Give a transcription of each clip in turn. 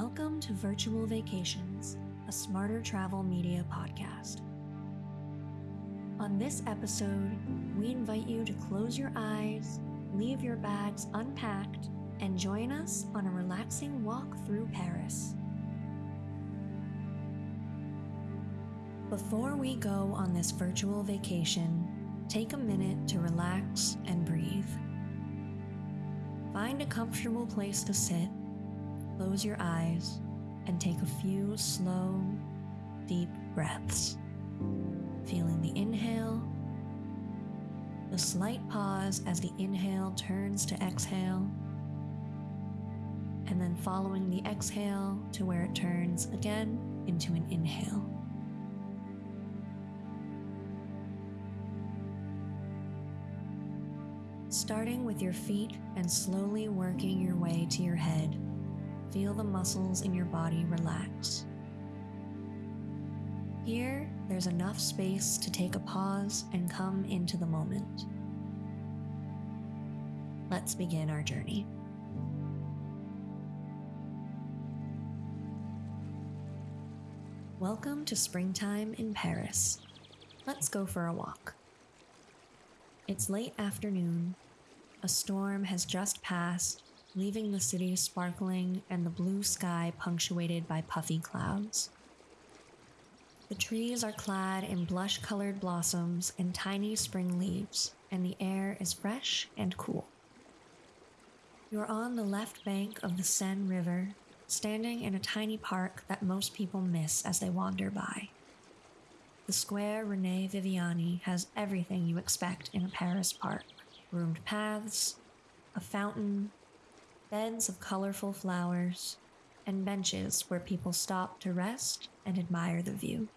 Welcome to Virtual Vacations, a smarter travel media podcast. On this episode, we invite you to close your eyes, leave your bags unpacked, and join us on a relaxing walk through Paris. Before we go on this virtual vacation, take a minute to relax and breathe. Find a comfortable place to sit, close your eyes, and take a few slow, deep breaths. Feeling the inhale, the slight pause as the inhale turns to exhale, and then following the exhale to where it turns again into an inhale. Starting with your feet and slowly working your way to your head, feel the muscles in your body relax. Here, there's enough space to take a pause and come into the moment. Let's begin our journey. Welcome to springtime in Paris. Let's go for a walk. It's late afternoon. A storm has just passed, leaving the city sparkling and the blue sky punctuated by puffy clouds. The trees are clad in blush colored blossoms and tiny spring leaves, and the air is fresh and cool. You're on the left bank of the Seine River, standing in a tiny park that most people miss as they wander by. The square Rene Viviani has everything you expect in a Paris park roomed paths, a fountain, beds of colorful flowers, and benches where people stop to rest and admire the view.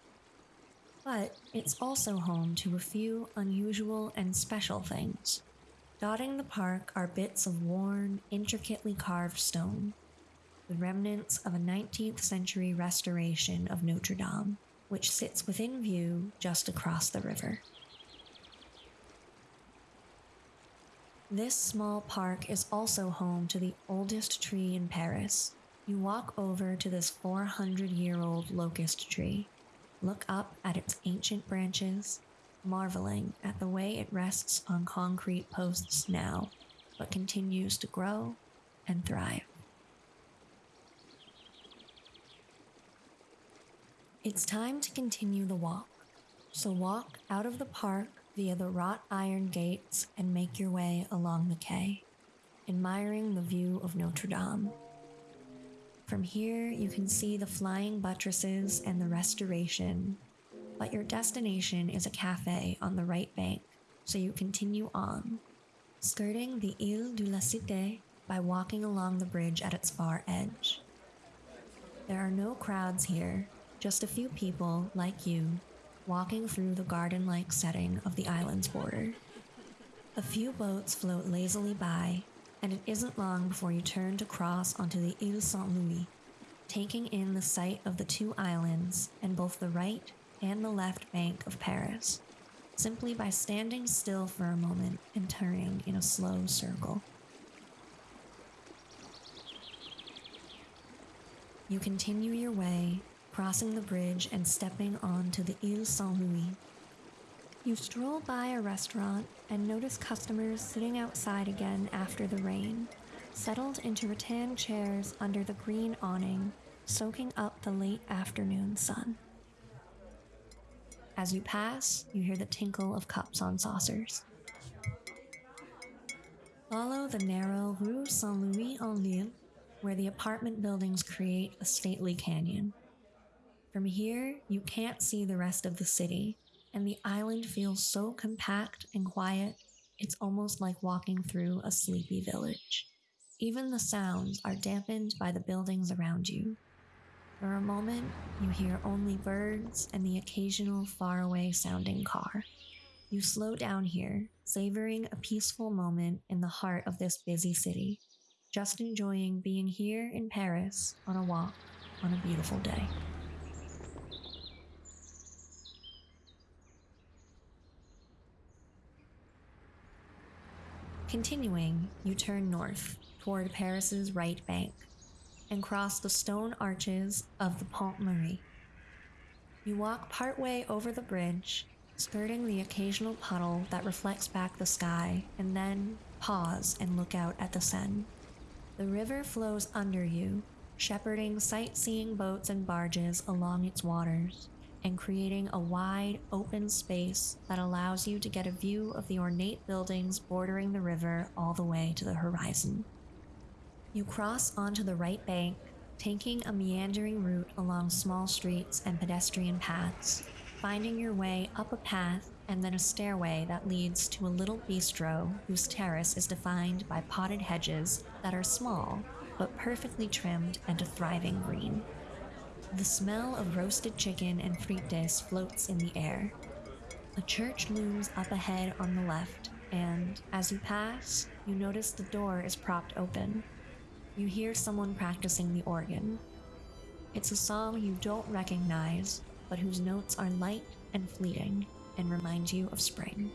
But it's also home to a few unusual and special things. Dotting the park are bits of worn, intricately carved stone, the remnants of a 19th century restoration of Notre Dame which sits within view just across the river. This small park is also home to the oldest tree in Paris. You walk over to this 400 year old locust tree, look up at its ancient branches, marveling at the way it rests on concrete posts now, but continues to grow and thrive. It's time to continue the walk. So walk out of the park via the wrought iron gates and make your way along the quay, admiring the view of Notre Dame. From here, you can see the flying buttresses and the restoration, but your destination is a cafe on the right bank, so you continue on, skirting the Ile de la Cité by walking along the bridge at its far edge. There are no crowds here, just a few people, like you, walking through the garden like setting of the island's border. A few boats float lazily by, and it isn't long before you turn to cross onto the Ile Saint Louis, taking in the sight of the two islands and both the right and the left bank of Paris, simply by standing still for a moment and turning in a slow circle. You continue your way crossing the bridge and stepping onto the Ile Saint Louis. You stroll by a restaurant and notice customers sitting outside again after the rain, settled into rattan chairs under the green awning, soaking up the late afternoon sun. As you pass, you hear the tinkle of cups on saucers. Follow the narrow Rue Saint Louis en l'Île, where the apartment buildings create a stately canyon. From here, you can't see the rest of the city, and the island feels so compact and quiet, it's almost like walking through a sleepy village. Even the sounds are dampened by the buildings around you. For a moment, you hear only birds and the occasional faraway sounding car. You slow down here, savoring a peaceful moment in the heart of this busy city, just enjoying being here in Paris on a walk on a beautiful day. Continuing, you turn north toward Paris's right bank, and cross the stone arches of the Pont Marie. You walk partway over the bridge, skirting the occasional puddle that reflects back the sky, and then pause and look out at the Seine. The river flows under you, shepherding sightseeing boats and barges along its waters, and creating a wide, open space that allows you to get a view of the ornate buildings bordering the river all the way to the horizon. You cross onto the right bank, taking a meandering route along small streets and pedestrian paths, finding your way up a path and then a stairway that leads to a little bistro whose terrace is defined by potted hedges that are small but perfectly trimmed and a thriving green. The smell of roasted chicken and frites floats in the air. A church looms up ahead on the left, and as you pass, you notice the door is propped open. You hear someone practicing the organ. It's a song you don't recognize, but whose notes are light and fleeting and remind you of spring.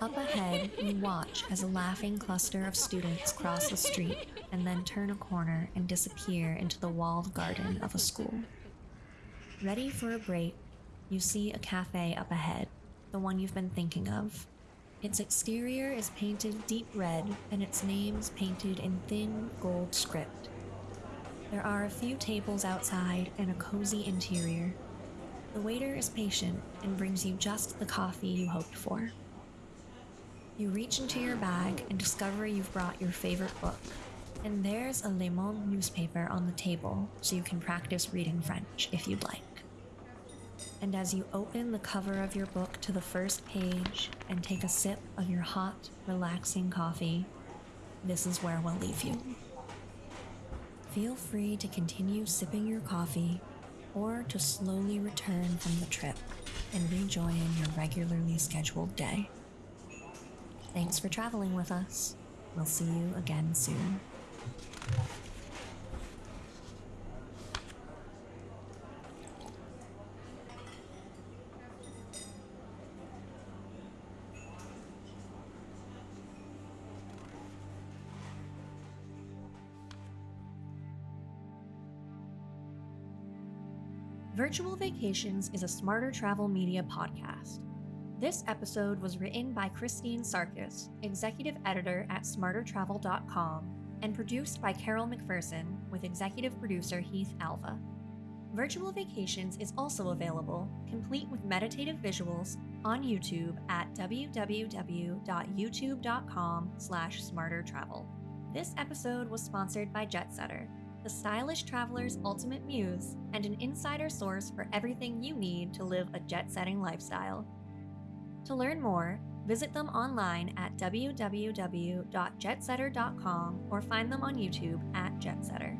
Up ahead, you watch as a laughing cluster of students cross the street and then turn a corner and disappear into the walled garden of a school. Ready for a break, you see a cafe up ahead, the one you've been thinking of. Its exterior is painted deep red and its name's painted in thin gold script. There are a few tables outside and a cozy interior. The waiter is patient and brings you just the coffee you hoped for. You reach into your bag and discover you've brought your favorite book. And there's a Le Monde newspaper on the table, so you can practice reading French if you'd like. And as you open the cover of your book to the first page and take a sip of your hot, relaxing coffee, this is where we'll leave you. Feel free to continue sipping your coffee or to slowly return from the trip and rejoin your regularly scheduled day. Thanks for traveling with us. We'll see you again soon. Virtual Vacations is a smarter travel media podcast. This episode was written by Christine Sarkis, executive editor at smartertravel.com, and produced by Carol McPherson with executive producer Heath Alva. Virtual Vacations is also available, complete with meditative visuals, on YouTube at www.youtube.com slash smartertravel. This episode was sponsored by Jetsetter, the stylish traveler's ultimate muse and an insider source for everything you need to live a jet-setting lifestyle. To learn more, visit them online at www.jetsetter.com or find them on YouTube at Jetsetter.